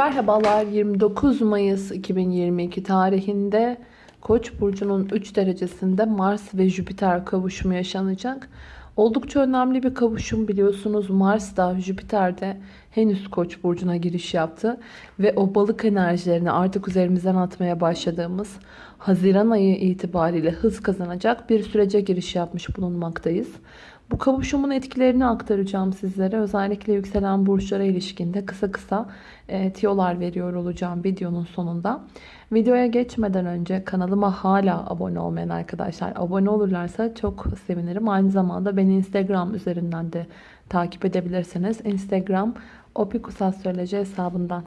Merhabalar 29 Mayıs 2022 tarihinde Koç burcunun 3 derecesinde Mars ve Jüpiter kavuşumu yaşanacak. Oldukça önemli bir kavuşum biliyorsunuz. Mars da Jüpiter de henüz Koç burcuna giriş yaptı ve o balık enerjilerini artık üzerimizden atmaya başladığımız Haziran ayı itibariyle hız kazanacak bir sürece giriş yapmış bulunmaktayız. Bu kavuşumun etkilerini aktaracağım sizlere. Özellikle yükselen burçlara ilişkinde kısa kısa e, tiyolar veriyor olacağım videonun sonunda. Videoya geçmeden önce kanalıma hala abone olmayan arkadaşlar abone olurlarsa çok sevinirim. Aynı zamanda beni Instagram üzerinden de takip edebilirsiniz. Instagram opikusastroloji hesabından.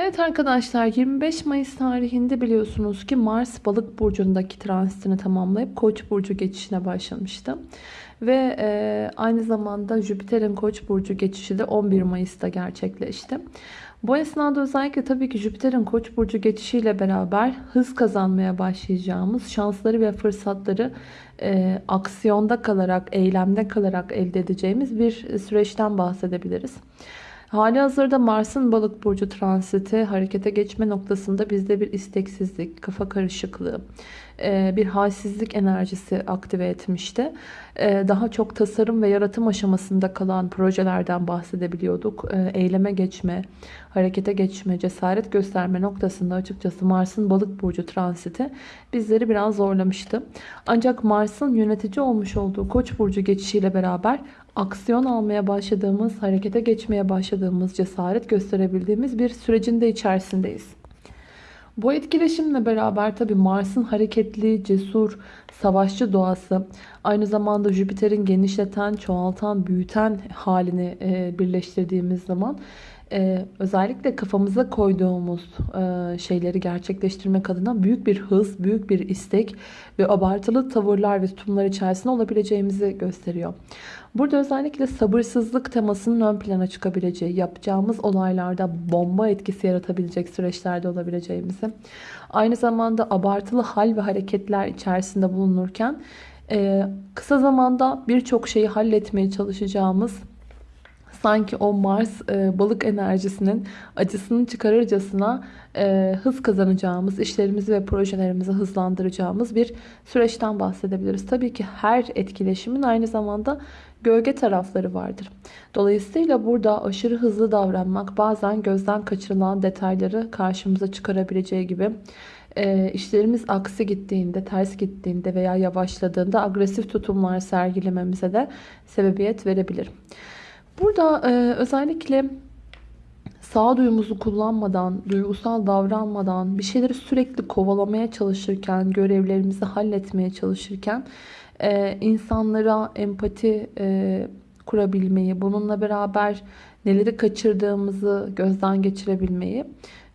Evet arkadaşlar 25 Mayıs tarihinde biliyorsunuz ki Mars balık burcundaki transitini tamamlayıp Koç burcu geçişine başlamıştı. Ve e, aynı zamanda Jüpiter'in Koç burcu geçişi de 11 Mayıs'ta gerçekleşti. Bu esnada özellikle tabii ki Jüpiter'in Koç burcu geçişiyle beraber hız kazanmaya başlayacağımız şansları ve fırsatları e, aksiyonda kalarak, eylemde kalarak elde edeceğimiz bir süreçten bahsedebiliriz. Hali hazırda Mars'ın balık burcu transiti harekete geçme noktasında bizde bir isteksizlik, kafa karışıklığı, bir halsizlik enerjisi aktive etmişti. E, daha çok tasarım ve yaratım aşamasında kalan projelerden bahsedebiliyorduk. E, eyleme geçme, harekete geçme, cesaret gösterme noktasında açıkçası Mars'ın balık burcu transiti bizleri biraz zorlamıştı. Ancak Mars'ın yönetici olmuş olduğu Koç burcu geçişiyle beraber aksiyon almaya başladığımız, harekete geçmeye başladığımız, cesaret gösterebildiğimiz bir sürecin de içerisindeyiz. Bu etkileşimle beraber tabi Mars'ın hareketli, cesur, savaşçı doğası, aynı zamanda Jüpiter'in genişleten, çoğaltan, büyüten halini e, birleştirdiğimiz zaman e, özellikle kafamıza koyduğumuz e, şeyleri gerçekleştirmek adına büyük bir hız, büyük bir istek ve abartılı tavırlar ve tutumlar içerisinde olabileceğimizi gösteriyor. Burada özellikle sabırsızlık temasının ön plana çıkabileceği, yapacağımız olaylarda bomba etkisi yaratabilecek süreçlerde olabileceğimizi, aynı zamanda abartılı hal ve hareketler içerisinde bulunurken e, kısa zamanda birçok şeyi halletmeye çalışacağımız sanki o Mars e, balık enerjisinin acısını çıkarırcasına e, hız kazanacağımız, işlerimizi ve projelerimizi hızlandıracağımız bir süreçten bahsedebiliriz. Tabii ki her etkileşimin aynı zamanda gölge tarafları vardır. Dolayısıyla burada aşırı hızlı davranmak bazen gözden kaçırılan detayları karşımıza çıkarabileceği gibi e, işlerimiz aksi gittiğinde, ters gittiğinde veya yavaşladığında agresif tutumlar sergilememize de sebebiyet verebilir. Burada e, özellikle sağduyumuzu kullanmadan, duygusal davranmadan, bir şeyleri sürekli kovalamaya çalışırken, görevlerimizi halletmeye çalışırken e, insanlara empati e, kurabilmeyi, bununla beraber neleri kaçırdığımızı gözden geçirebilmeyi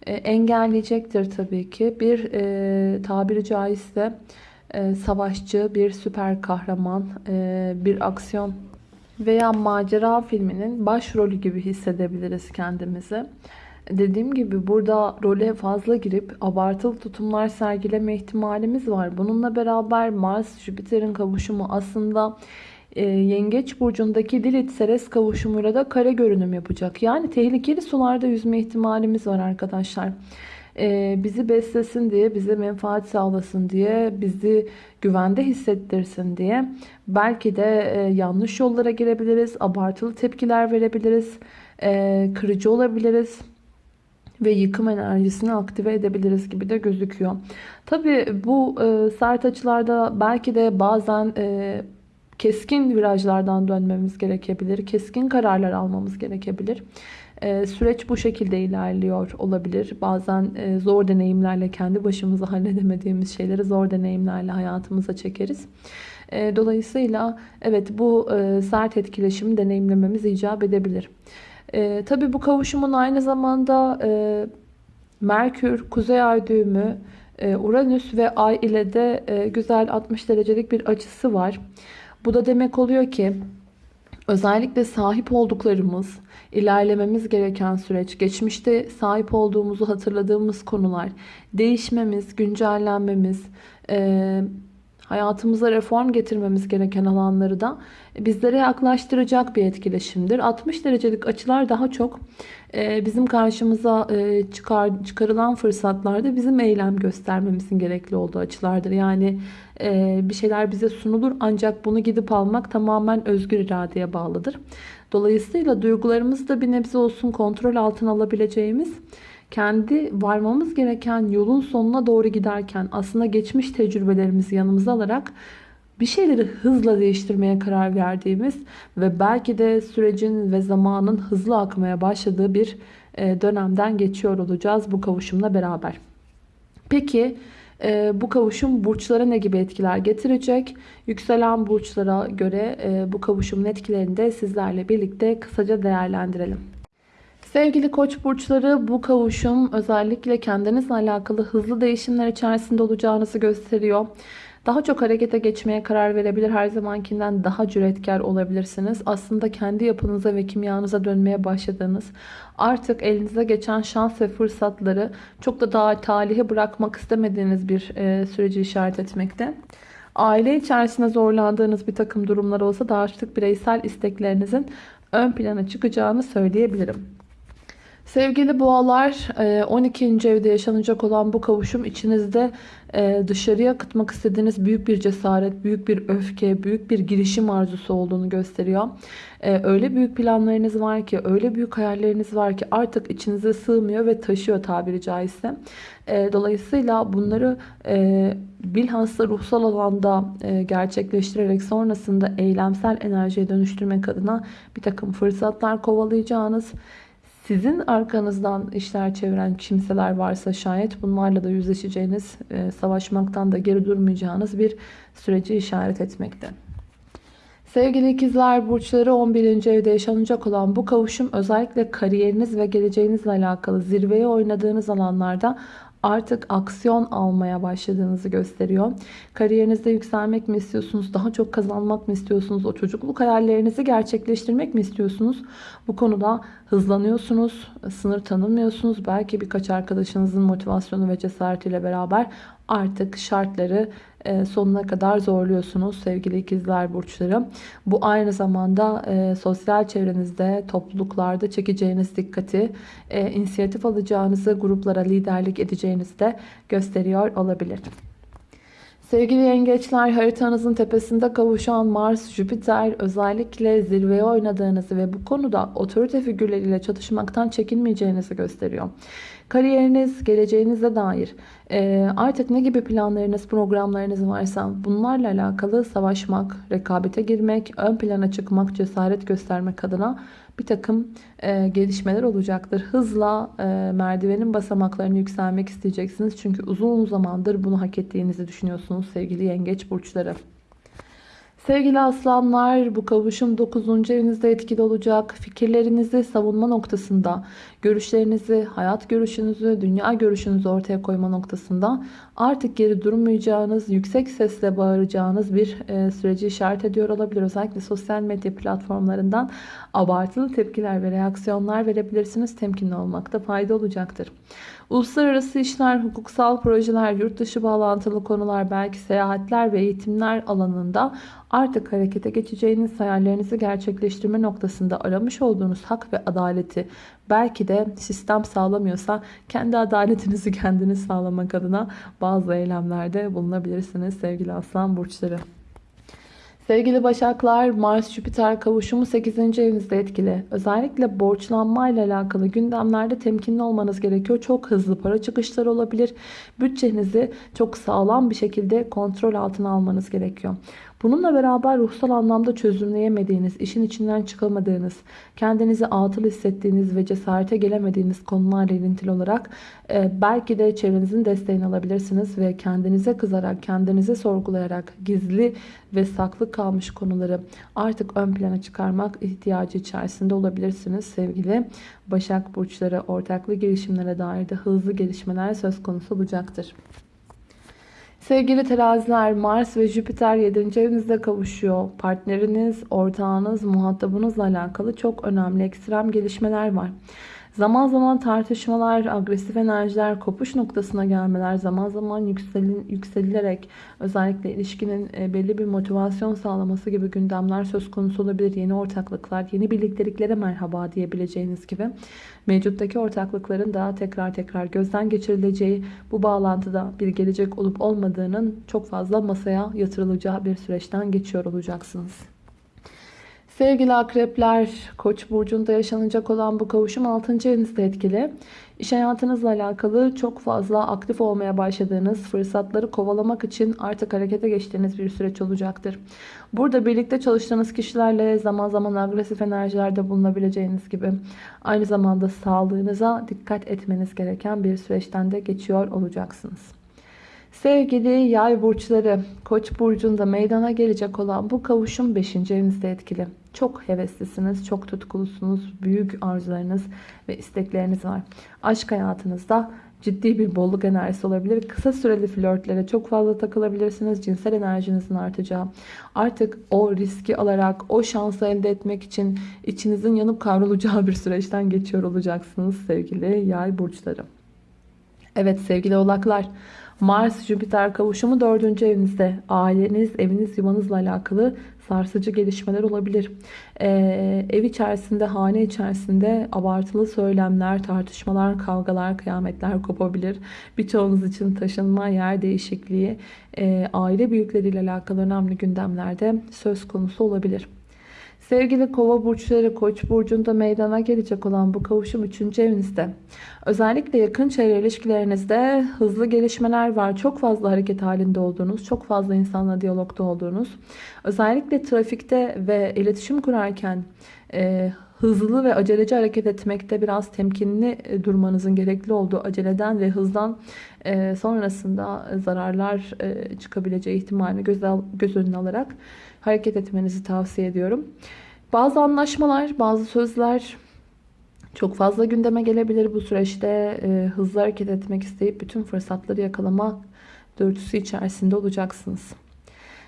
e, engelleyecektir tabii ki. Bir e, tabiri caizse e, savaşçı, bir süper kahraman, e, bir aksiyon veya macera filminin başrolü gibi hissedebiliriz kendimizi. Dediğim gibi burada role fazla girip abartılı tutumlar sergileme ihtimalimiz var. Bununla beraber Mars-Jüpiter'in kavuşumu aslında e, Yengeç burcundaki Lilith Seres kavuşumuyla da kare görünüm yapacak. Yani tehlikeli sularda yüzme ihtimalimiz var arkadaşlar. E, bizi beslesin diye, bize menfaat sağlasın diye, bizi güvende hissettirsin diye belki de e, yanlış yollara girebiliriz, abartılı tepkiler verebiliriz, e, kırıcı olabiliriz ve yıkım enerjisini aktive edebiliriz gibi de gözüküyor. Tabi bu e, sert açılarda belki de bazen e, keskin virajlardan dönmemiz gerekebilir. Keskin kararlar almamız gerekebilir. E, süreç bu şekilde ilerliyor olabilir. Bazen e, zor deneyimlerle kendi başımıza halledemediğimiz şeyleri zor deneyimlerle hayatımıza çekeriz. E, dolayısıyla evet bu e, sert etkileşimi deneyimlememiz icap edebilir. E, tabii bu kavuşumun aynı zamanda e, Merkür, Kuzey Ay düğümü, Uranüs ve Ay ile de güzel 60 derecelik bir açısı var. Bu da demek oluyor ki özellikle sahip olduklarımız, ilerlememiz gereken süreç, geçmişte sahip olduğumuzu hatırladığımız konular, değişmemiz, güncellenmemiz, e, hayatımıza reform getirmemiz gereken alanları da bizlere yaklaştıracak bir etkileşimdir. 60 derecelik açılar daha çok e, bizim karşımıza e, çıkar, çıkarılan fırsatlarda bizim eylem göstermemizin gerekli olduğu açılardır. Yani bir şeyler bize sunulur ancak bunu gidip almak tamamen özgür iradeye bağlıdır. Dolayısıyla duygularımızı da bir nebze olsun kontrol altına alabileceğimiz kendi varmamız gereken yolun sonuna doğru giderken aslında geçmiş tecrübelerimizi yanımıza alarak bir şeyleri hızla değiştirmeye karar verdiğimiz ve belki de sürecin ve zamanın hızlı akmaya başladığı bir e, dönemden geçiyor olacağız bu kavuşumla beraber. Peki e, bu kavuşum burçlara ne gibi etkiler getirecek? Yükselen burçlara göre e, bu kavuşumun etkilerini de sizlerle birlikte kısaca değerlendirelim. Sevgili koç burçları bu kavuşum özellikle kendinizle alakalı hızlı değişimler içerisinde olacağınızı gösteriyor. Daha çok harekete geçmeye karar verebilir. Her zamankinden daha cüretkar olabilirsiniz. Aslında kendi yapınıza ve kimyanıza dönmeye başladığınız, artık elinize geçen şans ve fırsatları çok da daha talihe bırakmak istemediğiniz bir e, süreci işaret etmekte. Aile içerisinde zorlandığınız bir takım durumlar olsa da artık bireysel isteklerinizin ön plana çıkacağını söyleyebilirim. Sevgili boğalar 12. E, evde yaşanacak olan bu kavuşum içinizde e, dışarıya akıtmak istediğiniz büyük bir cesaret, büyük bir öfke, büyük bir girişim arzusu olduğunu gösteriyor. E, öyle büyük planlarınız var ki, öyle büyük hayalleriniz var ki artık içinize sığmıyor ve taşıyor tabiri caizse. Dolayısıyla bunları bilhassa ruhsal alanda gerçekleştirerek sonrasında eylemsel enerjiye dönüştürmek adına bir takım fırsatlar kovalayacağınız sizin arkanızdan işler çeviren kimseler varsa şayet bunlarla da yüzleşeceğiniz, e, savaşmaktan da geri durmayacağınız bir süreci işaret etmekte. Sevgili ikizler burçları 11. evde yaşanacak olan bu kavuşum özellikle kariyeriniz ve geleceğinizle alakalı zirveye oynadığınız alanlarda artık aksiyon almaya başladığınızı gösteriyor. Kariyerinizde yükselmek mi istiyorsunuz? Daha çok kazanmak mı istiyorsunuz? O çocukluk hayallerinizi gerçekleştirmek mi istiyorsunuz? Bu konuda hızlanıyorsunuz, sınır tanımıyorsunuz. Belki birkaç arkadaşınızın motivasyonu ve cesaretiyle beraber artık şartları e, sonuna kadar zorluyorsunuz sevgili ikizler burçları. Bu aynı zamanda e, sosyal çevrenizde, topluluklarda çekeceğiniz dikkati, e, inisiyatif alacağınızı, gruplara liderlik edeceğinizi de gösteriyor olabilir. Sevgili yengeçler haritanızın tepesinde kavuşan Mars, Jüpiter özellikle zirveye oynadığınızı ve bu konuda otorite figürleriyle çatışmaktan çekinmeyeceğinizi gösteriyor. Kariyeriniz, geleceğinize dair e, artık ne gibi planlarınız, programlarınız varsa bunlarla alakalı savaşmak, rekabete girmek, ön plana çıkmak, cesaret göstermek adına bir takım e, gelişmeler olacaktır. Hızla e, merdivenin basamaklarını yükselmek isteyeceksiniz. Çünkü uzun zamandır bunu hak ettiğinizi düşünüyorsunuz sevgili yengeç burçları. Sevgili aslanlar bu kavuşum 9. evinizde etkili olacak. Fikirlerinizi savunma noktasında, görüşlerinizi, hayat görüşünüzü, dünya görüşünüzü ortaya koyma noktasında artık geri durmayacağınız, yüksek sesle bağıracağınız bir e, süreci işaret ediyor olabilir. Özellikle sosyal medya platformlarından abartılı tepkiler ve reaksiyonlar verebilirsiniz. Temkinli olmakta fayda olacaktır. Uluslararası işler, hukuksal projeler, yurt dışı bağlantılı konular, belki seyahatler ve eğitimler alanında artık harekete geçeceğiniz hayallerinizi gerçekleştirme noktasında aramış olduğunuz hak ve adaleti belki de sistem sağlamıyorsa kendi adaletinizi kendiniz sağlamak adına bazı eylemlerde bulunabilirsiniz sevgili aslan burçları. Sevgili Başaklar, Mars-Jüpiter kavuşumu 8. evinizde etkili. Özellikle borçlanma ile alakalı gündemlerde temkinli olmanız gerekiyor. Çok hızlı para çıkışları olabilir. Bütçenizi çok sağlam bir şekilde kontrol altına almanız gerekiyor. Bununla beraber ruhsal anlamda çözümleyemediğiniz, işin içinden çıkamadığınız, kendinizi atıl hissettiğiniz ve cesarete gelemediğiniz konularla ilintili olarak e, belki de çevrenizin desteğini alabilirsiniz ve kendinize kızarak, kendinize sorgulayarak gizli ve saklı kalmış konuları artık ön plana çıkarmak ihtiyacı içerisinde olabilirsiniz sevgili Başak Burçları. Ortaklı girişimlere dair de hızlı gelişmeler söz konusu olacaktır. Sevgili teraziler Mars ve Jüpiter 7. evinizde kavuşuyor. Partneriniz, ortağınız, muhatabınızla alakalı çok önemli ekstrem gelişmeler var. Zaman zaman tartışmalar, agresif enerjiler, kopuş noktasına gelmeler, zaman zaman yükselin, yükselilerek özellikle ilişkinin e, belli bir motivasyon sağlaması gibi gündemler söz konusu olabilir. Yeni ortaklıklar, yeni birlikteliklere merhaba diyebileceğiniz gibi mevcuttaki ortaklıkların daha tekrar tekrar gözden geçirileceği, bu bağlantıda bir gelecek olup olmadığının çok fazla masaya yatırılacağı bir süreçten geçiyor olacaksınız. Sevgili akrepler, Koç burcunda yaşanacak olan bu kavuşum 6. evinizde etkili. İş hayatınızla alakalı çok fazla aktif olmaya başladığınız, fırsatları kovalamak için artık harekete geçtiğiniz bir süreç olacaktır. Burada birlikte çalıştığınız kişilerle zaman zaman agresif enerjilerde bulunabileceğiniz gibi aynı zamanda sağlığınıza dikkat etmeniz gereken bir süreçten de geçiyor olacaksınız. Sevgili yay burçları, koç burcunda meydana gelecek olan bu kavuşum 5. evinizde etkili. Çok heveslisiniz, çok tutkulusunuz, büyük arzularınız ve istekleriniz var. Aşk hayatınızda ciddi bir bolluk enerjisi olabilir. Kısa süreli flörtlere çok fazla takılabilirsiniz. Cinsel enerjinizin artacağı. Artık o riski alarak o şansı elde etmek için içinizin yanıp kavrulacağı bir süreçten geçiyor olacaksınız sevgili yay burçları. Evet sevgili oğlaklar. Mars-Jüpiter kavuşumu 4. evinizde. Aileniz, eviniz, yuvanızla alakalı sarsıcı gelişmeler olabilir. Ee, ev içerisinde, hane içerisinde abartılı söylemler, tartışmalar, kavgalar, kıyametler kopabilir. Birçoğunuz için taşınma, yer değişikliği, e, aile büyükleriyle alakalı önemli gündemlerde söz konusu olabilir. Sevgili kova burçları koç burcunda meydana gelecek olan bu kavuşum 3. evinizde. Özellikle yakın çevre ilişkilerinizde hızlı gelişmeler var. Çok fazla hareket halinde olduğunuz, çok fazla insanla diyalogda olduğunuz. Özellikle trafikte ve iletişim kurarken e, hızlı ve aceleci hareket etmekte biraz temkinli e, durmanızın gerekli olduğu aceleden ve hızdan e, sonrasında zararlar e, çıkabileceği ihtimalini göz, göz önüne alarak hareket etmenizi tavsiye ediyorum. Bazı anlaşmalar, bazı sözler çok fazla gündeme gelebilir bu süreçte. E, hızlı hareket etmek isteyip bütün fırsatları yakalama dürtüsü içerisinde olacaksınız.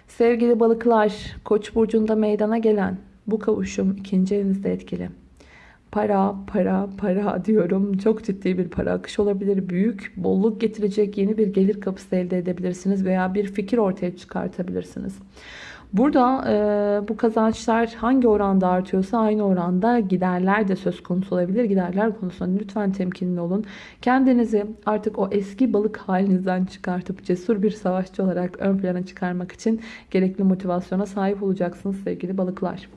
Sevgili balıklar, Koç burcunda meydana gelen bu kavuşum ikinci evinizde etkili. Para, para, para diyorum. Çok ciddi bir para akışı olabilir. Büyük, bolluk getirecek yeni bir gelir kapısı elde edebilirsiniz veya bir fikir ortaya çıkartabilirsiniz. Burada e, bu kazançlar hangi oranda artıyorsa aynı oranda giderler de söz konusu olabilir. Giderler konusunda lütfen temkinli olun. Kendinizi artık o eski balık halinizden çıkartıp cesur bir savaşçı olarak ön plana çıkarmak için gerekli motivasyona sahip olacaksınız sevgili balıklar.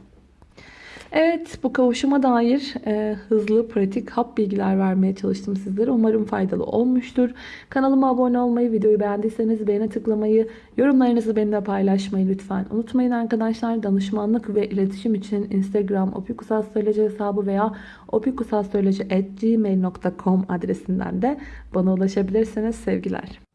Evet bu kavuşuma dair e, hızlı pratik hap bilgiler vermeye çalıştım sizlere. Umarım faydalı olmuştur. Kanalıma abone olmayı, videoyu beğendiyseniz beğene tıklamayı, yorumlarınızı benimle paylaşmayı lütfen unutmayın arkadaşlar. Danışmanlık ve iletişim için Instagram opikusastroloji hesabı veya opikusastroloji.gmail.com adresinden de bana ulaşabilirsiniz. Sevgiler.